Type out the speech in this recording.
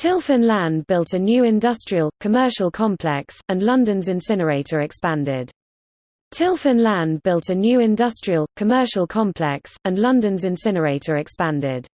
Tilfin Land built a new industrial, commercial complex, and London's incinerator expanded. Tilfin Land built a new industrial, commercial complex, and London's incinerator expanded.